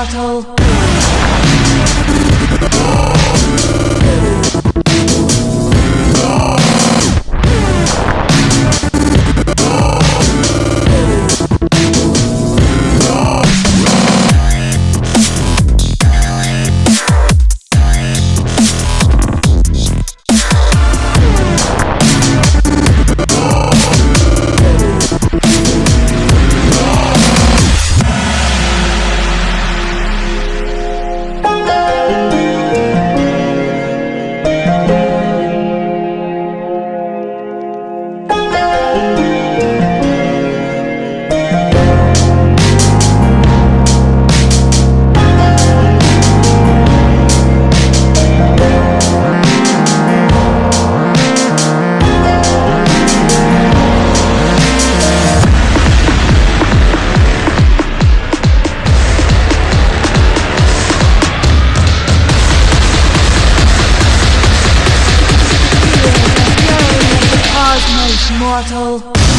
bottle mortal.